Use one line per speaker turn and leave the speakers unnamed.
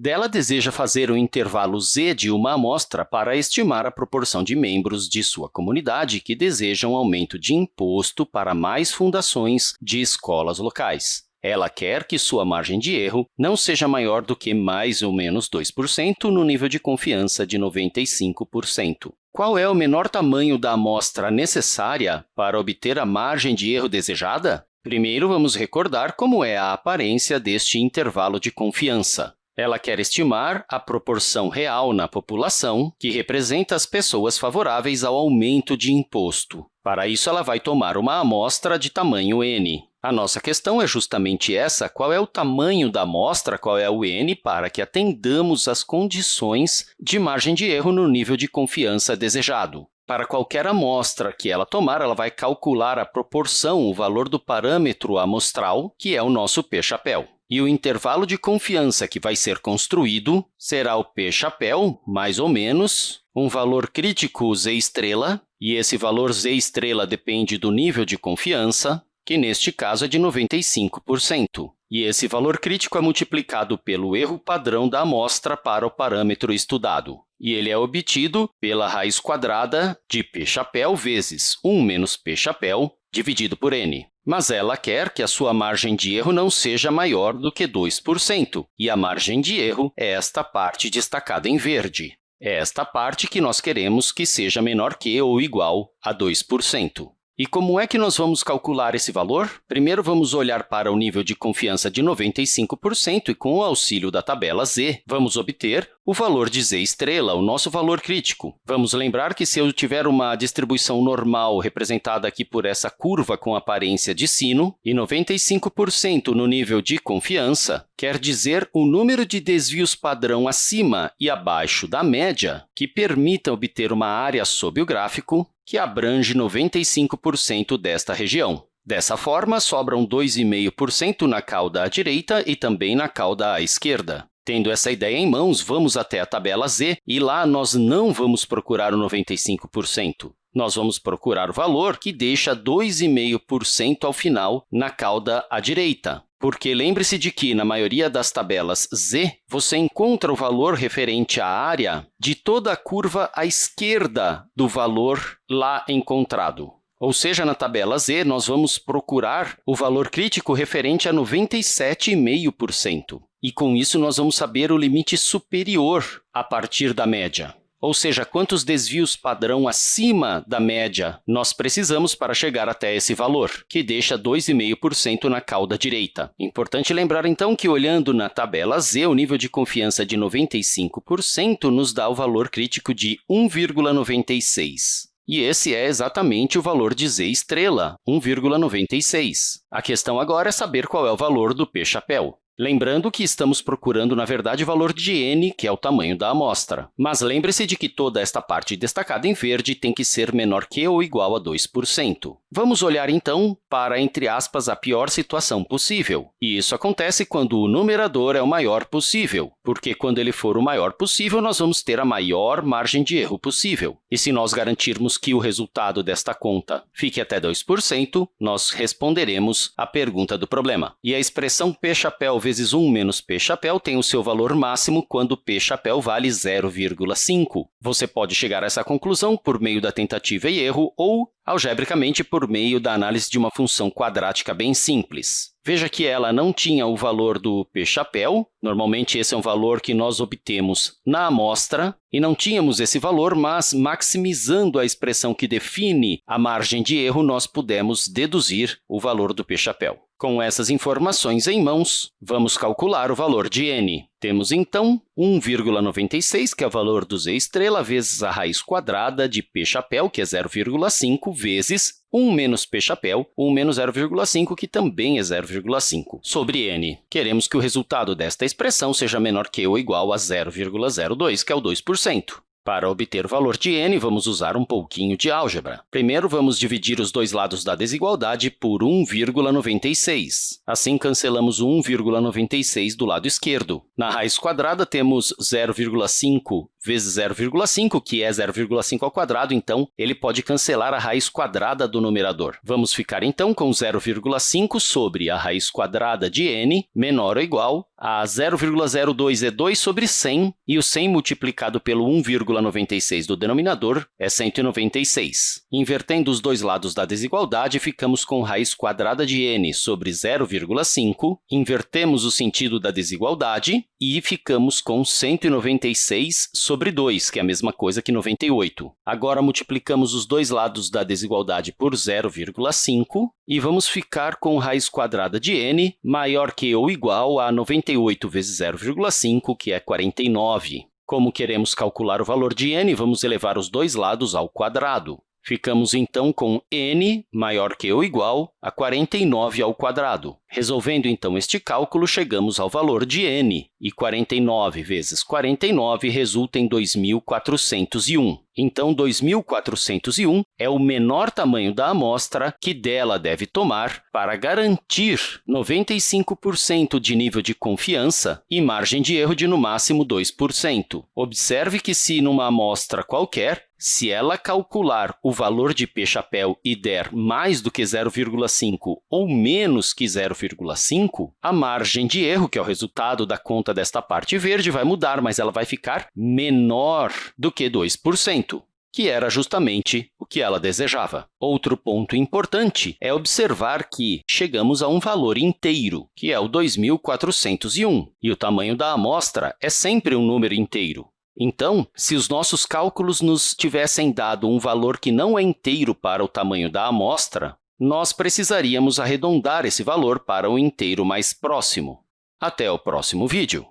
Dela deseja fazer o intervalo z de uma amostra para estimar a proporção de membros de sua comunidade que desejam aumento de imposto para mais fundações de escolas locais. Ela quer que sua margem de erro não seja maior do que mais ou menos 2% no nível de confiança de 95%. Qual é o menor tamanho da amostra necessária para obter a margem de erro desejada? Primeiro, vamos recordar como é a aparência deste intervalo de confiança. Ela quer estimar a proporção real na população que representa as pessoas favoráveis ao aumento de imposto. Para isso, ela vai tomar uma amostra de tamanho n. A nossa questão é justamente essa, qual é o tamanho da amostra, qual é o n, para que atendamos às condições de margem de erro no nível de confiança desejado. Para qualquer amostra que ela tomar, ela vai calcular a proporção, o valor do parâmetro amostral, que é o nosso p-chapéu. E o intervalo de confiança que vai ser construído será o p-chapéu, mais ou menos, um valor crítico z estrela, e esse valor z estrela depende do nível de confiança, que neste caso é de 95%. E esse valor crítico é multiplicado pelo erro padrão da amostra para o parâmetro estudado. E ele é obtido pela raiz quadrada de p-chapéu vezes 1 menos p-chapéu dividido por n. Mas ela quer que a sua margem de erro não seja maior do que 2%, e a margem de erro é esta parte destacada em verde. É esta parte que nós queremos que seja menor que ou igual a 2%. E como é que nós vamos calcular esse valor? Primeiro, vamos olhar para o nível de confiança de 95% e, com o auxílio da tabela z, vamos obter o valor de z estrela, o nosso valor crítico. Vamos lembrar que se eu tiver uma distribuição normal representada aqui por essa curva com aparência de sino e 95% no nível de confiança, quer dizer o número de desvios padrão acima e abaixo da média que permita obter uma área sob o gráfico que abrange 95% desta região. Dessa forma, sobram 2,5% na cauda à direita e também na cauda à esquerda. Tendo essa ideia em mãos, vamos até a tabela Z e lá nós não vamos procurar o 95%. Nós vamos procurar o valor que deixa 2,5% ao final na cauda à direita. Porque lembre-se de que, na maioria das tabelas Z, você encontra o valor referente à área de toda a curva à esquerda do valor lá encontrado. Ou seja, na tabela Z, nós vamos procurar o valor crítico referente a 97,5%. E, com isso, nós vamos saber o limite superior a partir da média. Ou seja, quantos desvios padrão acima da média nós precisamos para chegar até esse valor, que deixa 2,5% na cauda direita. Importante lembrar, então, que olhando na tabela Z, o nível de confiança de 95% nos dá o valor crítico de 1,96. E esse é exatamente o valor de z estrela, 1,96. A questão agora é saber qual é o valor do p-chapéu. Lembrando que estamos procurando, na verdade, o valor de n, que é o tamanho da amostra. Mas lembre-se de que toda esta parte destacada em verde tem que ser menor que ou igual a 2%. Vamos olhar, então, para, entre aspas, a pior situação possível. E isso acontece quando o numerador é o maior possível, porque quando ele for o maior possível, nós vamos ter a maior margem de erro possível. E se nós garantirmos que o resultado desta conta fique até 2%, nós responderemos a pergunta do problema. E a expressão p-chapéu vezes 1 menos p-chapéu tem o seu valor máximo quando p-chapéu vale 0,5. Você pode chegar a essa conclusão por meio da tentativa e erro ou algebricamente por meio da análise de uma função quadrática bem simples. Veja que ela não tinha o valor do p-chapéu, normalmente esse é um valor que nós obtemos na amostra, e não tínhamos esse valor, mas maximizando a expressão que define a margem de erro, nós pudemos deduzir o valor do p-chapéu. Com essas informações em mãos, vamos calcular o valor de n. Temos, então, 1,96, que é o valor do z estrela, vezes a raiz quadrada de p chapéu, que é 0,5, vezes 1 menos p chapéu, 1 menos 0,5, que também é 0,5, sobre n. Queremos que o resultado desta expressão seja menor que ou igual a 0,02, que é o 2%. Para obter o valor de n, vamos usar um pouquinho de álgebra. Primeiro, vamos dividir os dois lados da desigualdade por 1,96. Assim, cancelamos o 1,96 do lado esquerdo. Na raiz quadrada, temos 0,5 vezes 0,5, que é 0,5 ao quadrado, então ele pode cancelar a raiz quadrada do numerador. Vamos ficar, então, com 0,5 sobre a raiz quadrada de n menor ou igual a 0,02 é 2 sobre 100, e o 100 multiplicado pelo 1,96 do denominador é 196. Invertendo os dois lados da desigualdade, ficamos com raiz quadrada de n sobre 0,5, invertemos o sentido da desigualdade e ficamos com 196 sobre 2, que é a mesma coisa que 98. Agora, multiplicamos os dois lados da desigualdade por 0,5 e vamos ficar com raiz quadrada de n maior que ou igual a 98 vezes 0,5, que é 49. Como queremos calcular o valor de n, vamos elevar os dois lados ao quadrado. Ficamos, então, com n maior que ou igual a 49 ao quadrado. Resolvendo, então, este cálculo, chegamos ao valor de n, e 49 vezes 49 resulta em 2.401. Então, 2.401 é o menor tamanho da amostra que dela deve tomar para garantir 95% de nível de confiança e margem de erro de, no máximo, 2%. Observe que, se numa amostra qualquer, se ela calcular o valor de p-chapéu e der mais do que 0,5 ou menos que 0,5, a margem de erro, que é o resultado da conta desta parte verde, vai mudar, mas ela vai ficar menor do que 2% que era justamente o que ela desejava. Outro ponto importante é observar que chegamos a um valor inteiro, que é o 2.401, e o tamanho da amostra é sempre um número inteiro. Então, se os nossos cálculos nos tivessem dado um valor que não é inteiro para o tamanho da amostra, nós precisaríamos arredondar esse valor para o inteiro mais próximo. Até o próximo vídeo!